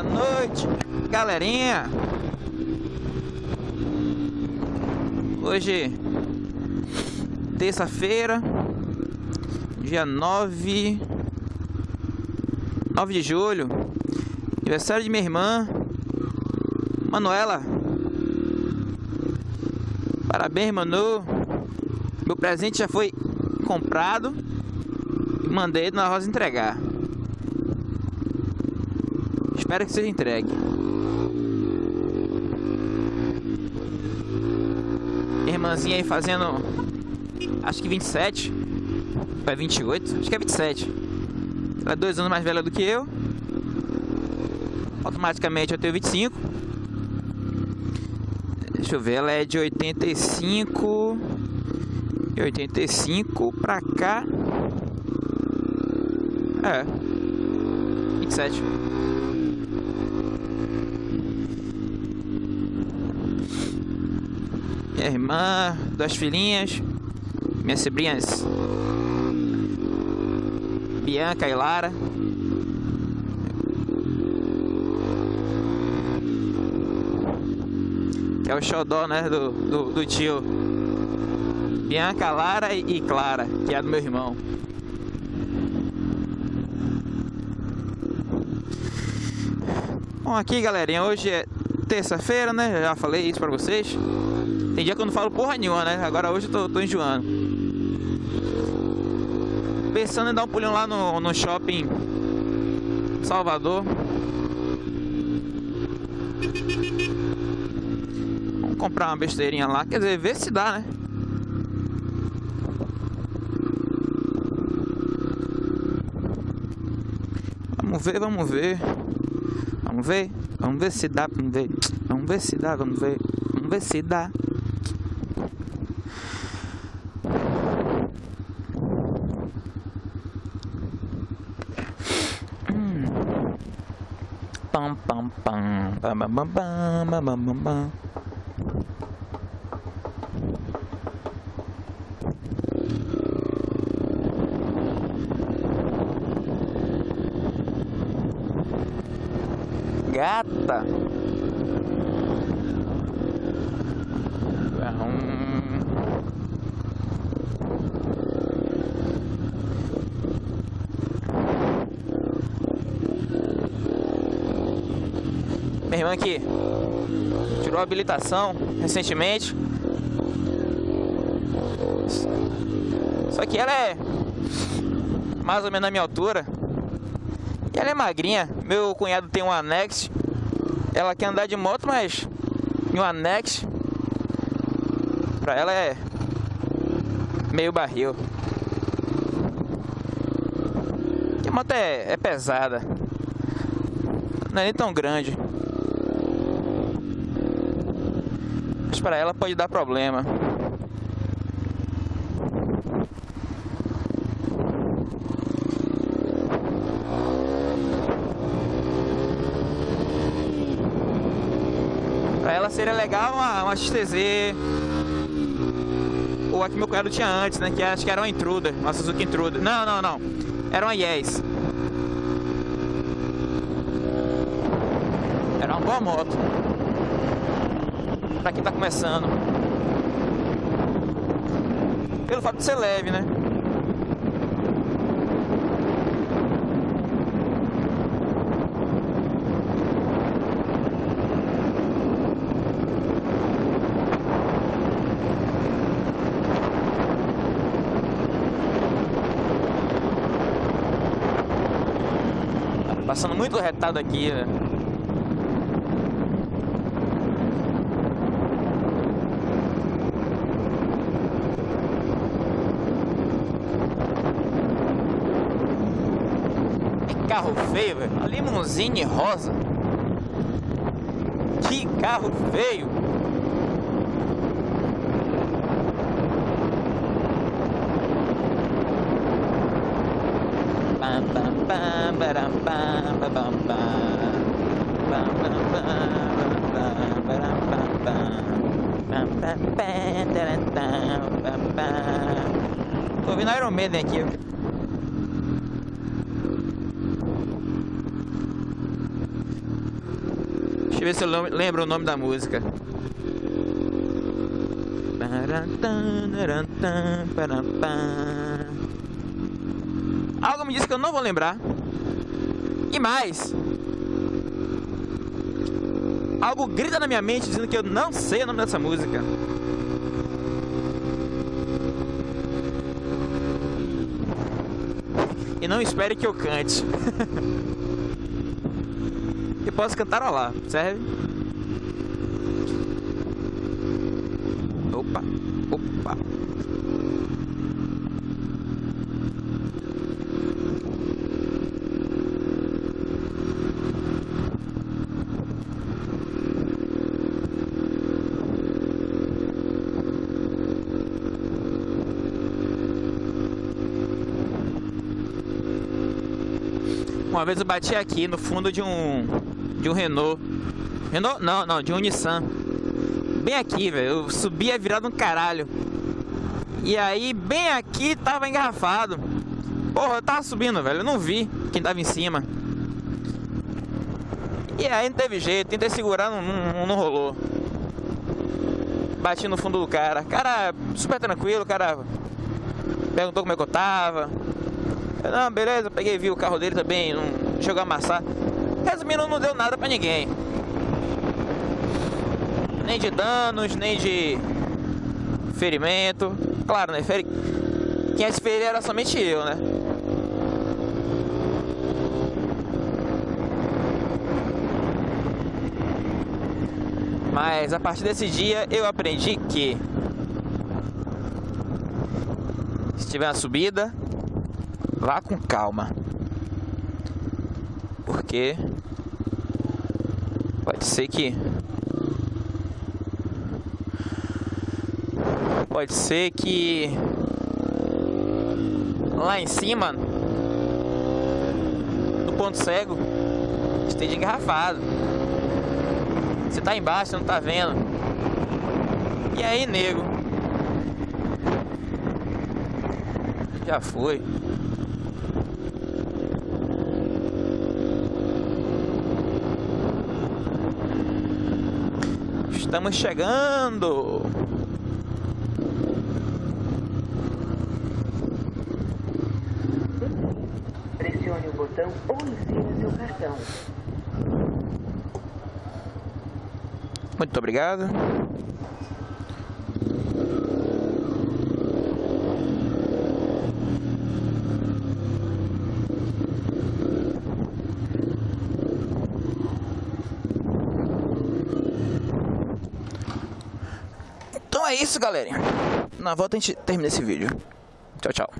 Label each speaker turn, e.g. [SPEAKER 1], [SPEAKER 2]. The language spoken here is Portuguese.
[SPEAKER 1] Boa noite, galerinha. Hoje, terça-feira, dia 9, 9 de julho, aniversário de minha irmã, Manuela. Parabéns, Manu. Meu presente já foi comprado e mandei na Rosa entregar. Espero que seja entregue. Irmãzinha aí fazendo. Acho que 27. Vai 28? Acho que é 27. Ela é dois anos mais velha do que eu. Automaticamente eu tenho 25. Deixa eu ver, ela é de 85. E 85 pra cá. É. 27. Minha irmã, duas filhinhas, minhas sobrinhas Bianca e Lara. Que é o xodó, né, do, do, do tio. Bianca, Lara e, Clara, que é do meu irmão. Bom, aqui galerinha, hoje é terça-feira, né? Já falei isso pra vocês. Tem dia que eu não falo porra nenhuma, né? Agora hoje eu tô, tô enjoando. Pensando em dar um pulinho lá no, no shopping Salvador. Vamos comprar uma besteirinha lá. Quer dizer, ver se dá, né? Vamos ver, vamos ver. Vamos ver. Vamos ver se dá, vamos ver. Vamos ver se dá, vamos ver. Vamos ver se dá. bum bum bum bum bum bum bum bum bum bum. Gata. Minha irmã aqui tirou a habilitação recentemente. Só que ela é mais ou menos na minha altura. E ela é magrinha. Meu cunhado tem um anexo. Ela quer andar de moto, mas em um anexo pra ela é meio barril. Que moto é, é pesada. Não é nem tão grande. Mas para ela pode dar problema. Pra ela seria legal uma, uma XTZ ou a que meu cunhado tinha antes, né? Que acho que era uma Intruder, uma Suzuki Intruder. Não, não, não. Era uma Yes. Era uma boa moto. Pra quem tá começando. Pelo fato de ser leve, né? Passando muito retado aqui, né? carro feio, velho. A limusine rosa. Que carro feio. Tô ouvindo Iron Maiden aqui. Deixa eu ver se eu lembro o nome da música. Algo me disse que eu não vou lembrar. E mais, algo grita na minha mente dizendo que eu não sei o nome dessa música. E não espere que eu cante. e posso cantar lá, serve? Opa, opa. Uma vez eu bati aqui no fundo de um de um Renault. Renault? Não, não, de um Nissan. Bem aqui, velho. Eu subi a virada um caralho. E aí, bem aqui, tava engarrafado. Porra, eu tava subindo, velho. Eu não vi quem tava em cima. E aí não teve jeito. Tentei segurar, não, não, não rolou. Bati no fundo do cara. Cara, super tranquilo, cara perguntou como é que eu tava. Eu, não, beleza, peguei vi o carro dele também, não chegou a amassar. Resumindo, não deu nada pra ninguém. Nem de danos, nem de ferimento. Claro, né? Feri... Quem se ferir era somente eu, né? Mas a partir desse dia eu aprendi que se tiver uma subida, vá com calma. Porque pode ser que pode ser que lá em cima no ponto cego esteja engarrafado. Você tá embaixo, não tá vendo. E aí, nego? Já foi. Estamos chegando.
[SPEAKER 2] Pressione o botão ou insira seu cartão.
[SPEAKER 1] Muito obrigado. Isso, galera. Na volta a gente termina esse vídeo. Tchau, tchau.